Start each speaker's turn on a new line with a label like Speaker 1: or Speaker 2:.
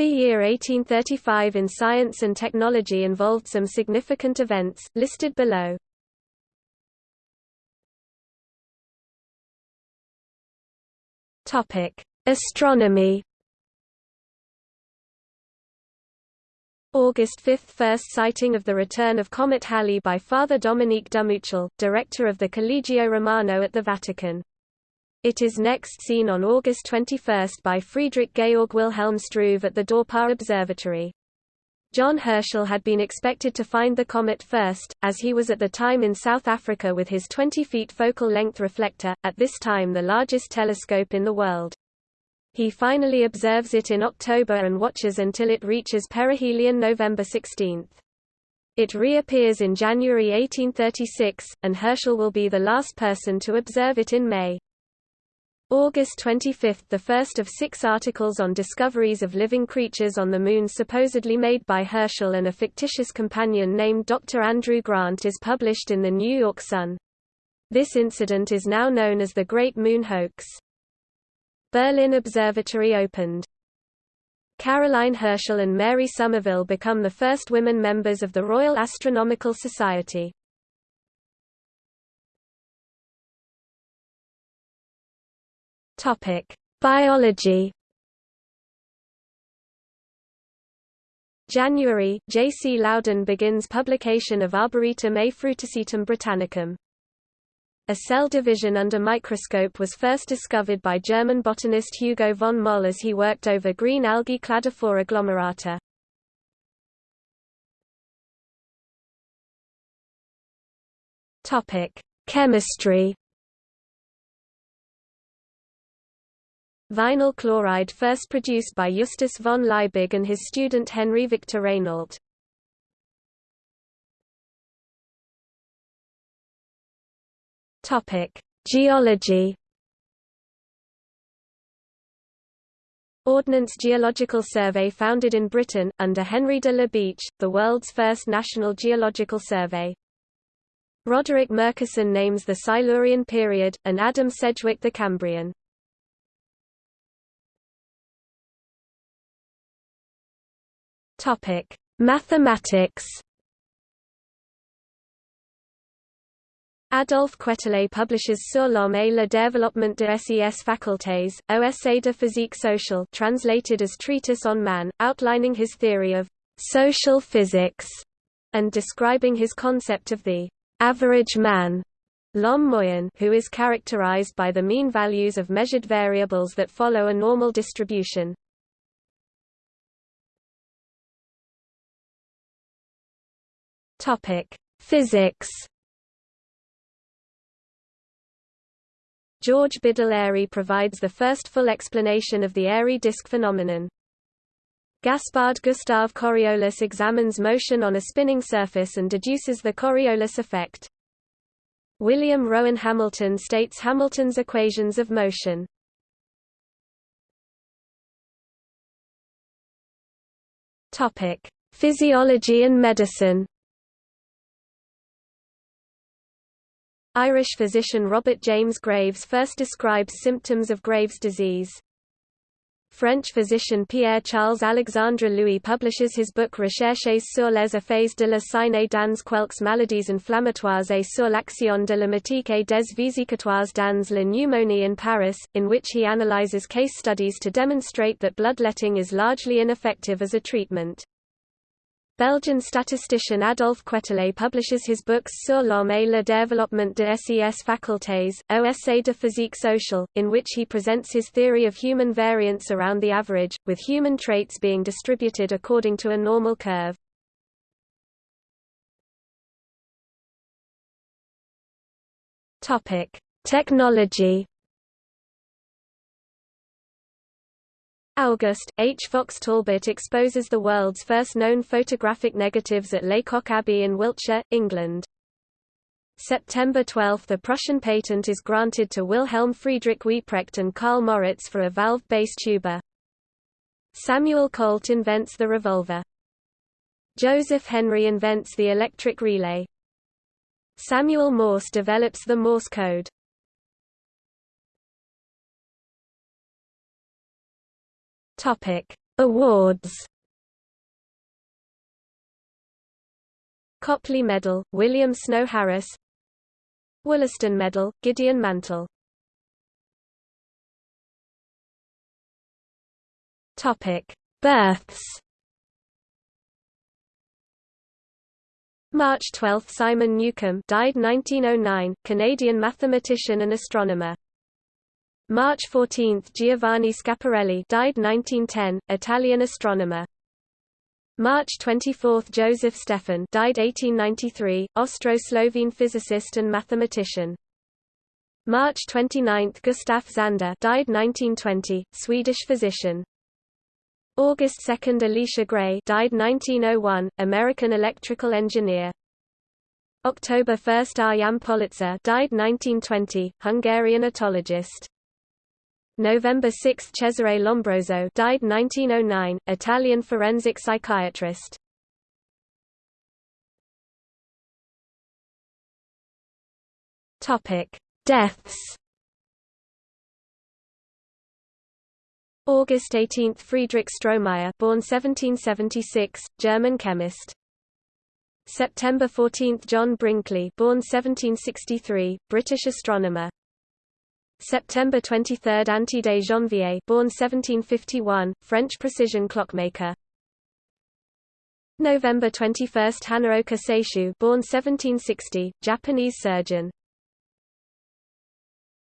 Speaker 1: The year 1835 in science and technology involved some significant events, listed below. Astronomy August 5 – First sighting of the return of Comet Halley by Father Dominique Dumoutiel, director of the Collegio Romano at the Vatican. It is next seen on August 21 by Friedrich Georg Wilhelm Struve at the Dorpat Observatory. John Herschel had been expected to find the comet first, as he was at the time in South Africa with his 20 feet focal length reflector, at this time the largest telescope in the world. He finally observes it in October and watches until it reaches perihelion November 16. It reappears in January 1836, and Herschel will be the last person to observe it in May. August 25 – The first of six articles on discoveries of living creatures on the Moon supposedly made by Herschel and a fictitious companion named Dr. Andrew Grant is published in the New York Sun. This incident is now known as the Great Moon Hoax. Berlin Observatory opened. Caroline Herschel and Mary Somerville become the first women members of the Royal Astronomical Society. Topic: Biology. January, J. C. Loudon begins publication of Arboretum A Britannicum. A cell division under microscope was first discovered by German botanist Hugo von Mohl as he worked over green algae Cladophora glomerata. Topic: Chemistry. Vinyl chloride first produced by Justus von Liebig and his student Henry Victor. Topic: Geology. Ordnance Geological Survey founded in Britain, under Henry de la Beche, the world's first national geological survey. Roderick Murchison names the Silurian period, and Adam Sedgwick the Cambrian. Topic: Mathematics. Adolphe Quetelet publishes Sur l'homme et le développement de ses facultés, ou Essai de physique sociale translated as Treatise on Man, outlining his theory of social physics and describing his concept of the average man L'homme moyen who is characterized by the mean values of measured variables that follow a normal distribution. Topic: Physics. George Biddle Airy provides the first full explanation of the Airy disk phenomenon. Gaspard Gustave Coriolis examines motion on a spinning surface and deduces the Coriolis effect. William Rowan Hamilton states Hamilton's equations of motion. Physiology and medicine. Irish physician Robert James Graves first describes symptoms of Graves' disease. French physician Pierre-Charles Alexandre Louis publishes his book Recherches sur les effets de la saignée dans quelques maladies inflammatoires et sur l'action de la et des vésicatoires dans la pneumonie in Paris, in which he analyzes case studies to demonstrate that bloodletting is largely ineffective as a treatment. Belgian statistician Adolphe Quetelet publishes his books Sur l'homme et le développement de ses facultés, ou Essai de physique sociale, in which he presents his theory of human variance around the average, with human traits being distributed according to a normal curve. Technology August, H. Fox Talbot exposes the world's first known photographic negatives at Lacock Abbey in Wiltshire, England. September 12 – The Prussian patent is granted to Wilhelm Friedrich Wieprecht and Karl Moritz for a valve-based tuba. Samuel Colt invents the revolver. Joseph Henry invents the electric relay. Samuel Morse develops the Morse code. Topic: Awards Copley Medal, William Snow Harris Wollaston Medal, Gideon Mantell Topic: Births. March 12 – Simon Newcomb died 1909, Canadian mathematician and astronomer. March 14 – Giovanni Schiaparelli, died 1910, Italian astronomer. March 24 – Joseph Stefan died 1893, Austro-Slovene physicist and mathematician. March 29 – Gustaf Zander died 1920, Swedish physician. August 2 Elisha Gray died 1901, American electrical engineer. October 1 Arjan Pollicer died 1920, Hungarian etologist. November 6 Cesare Lombroso died 1909, Italian forensic psychiatrist. Topic: Deaths August 18 – Friedrich Stromeyer born 1776, German chemist. September 14 – John Brinkley born 1763, British astronomer. September 23 – Antide Janvier born 1751, French precision clockmaker. November 21 – Hanaoka Seishu born 1760, Japanese surgeon.